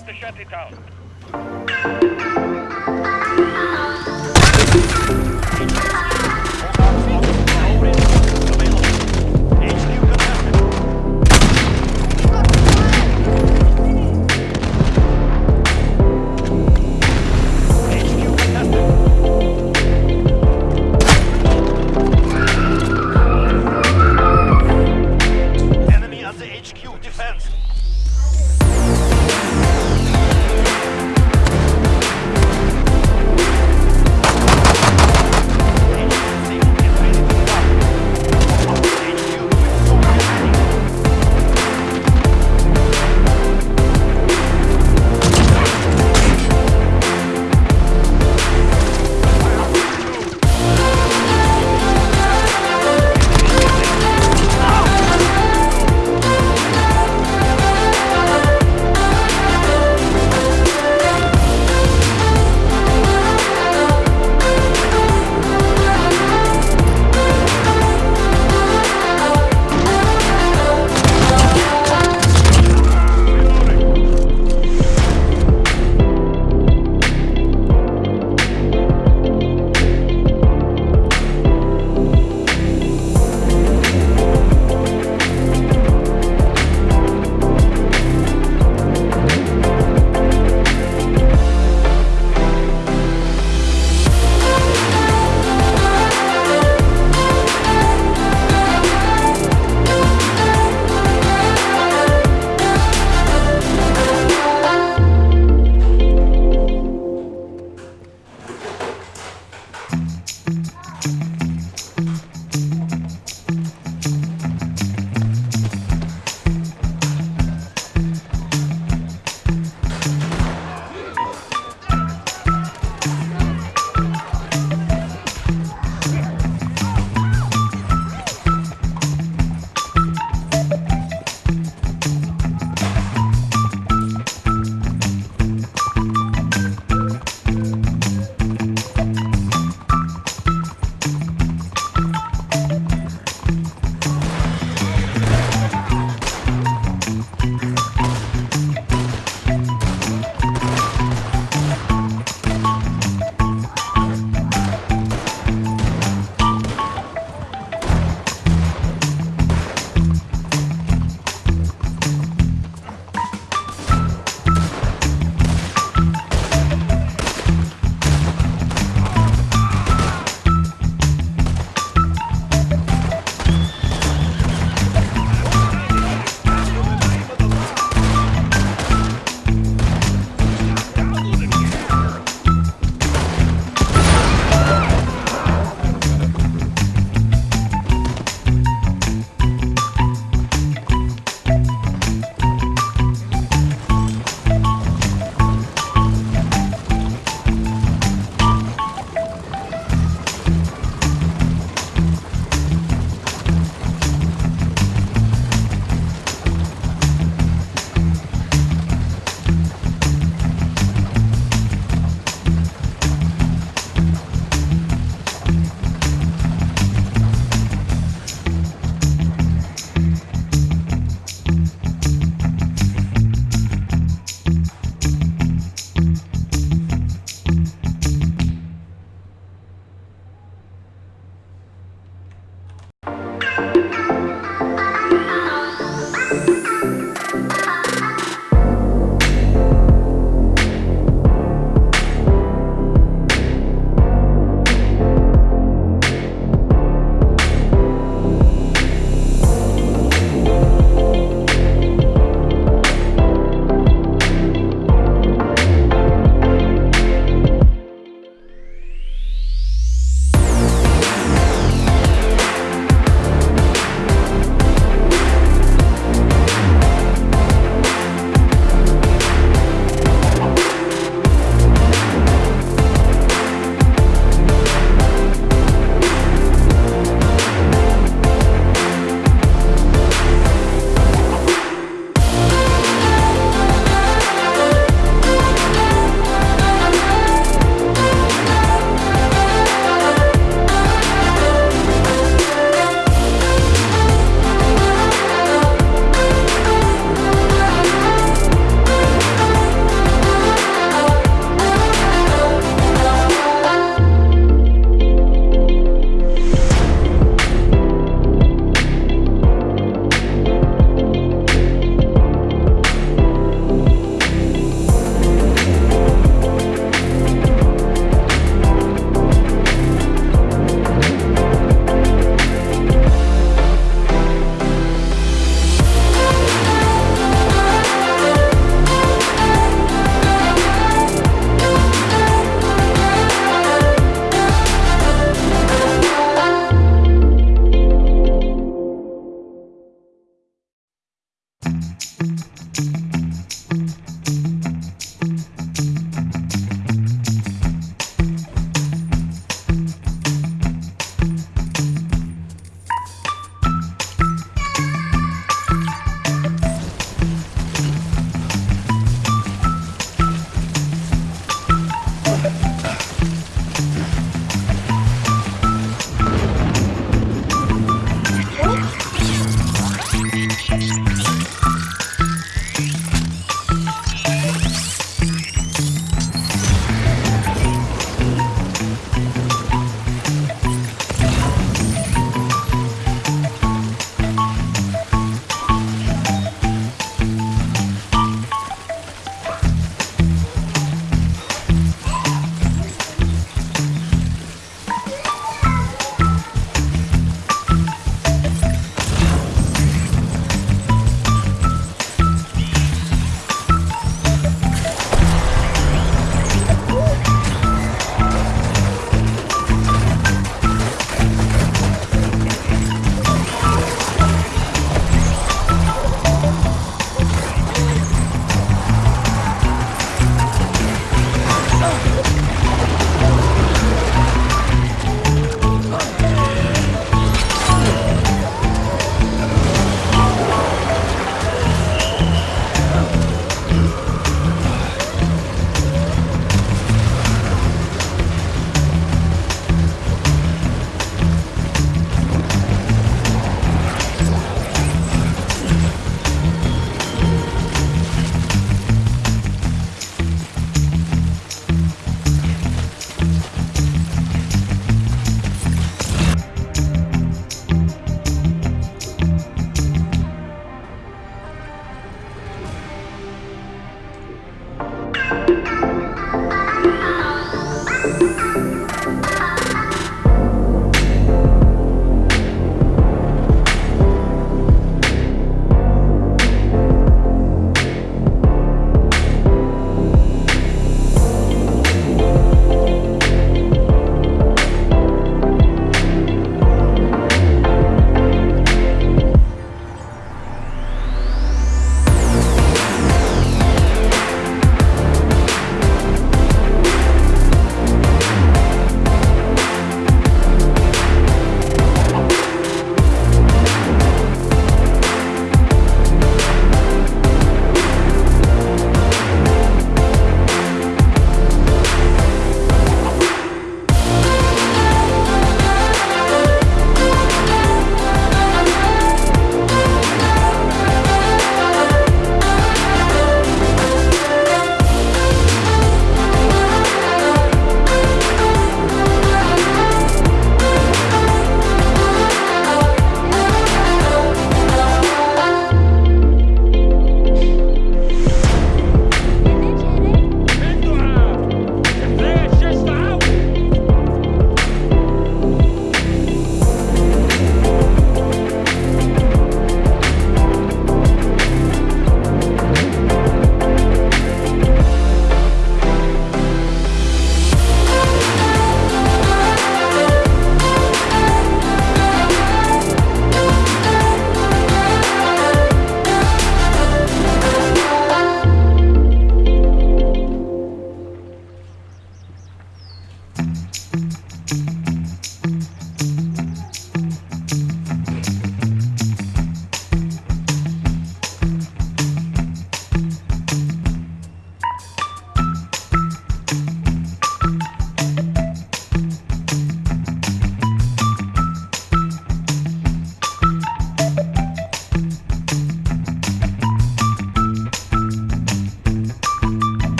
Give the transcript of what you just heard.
Tactical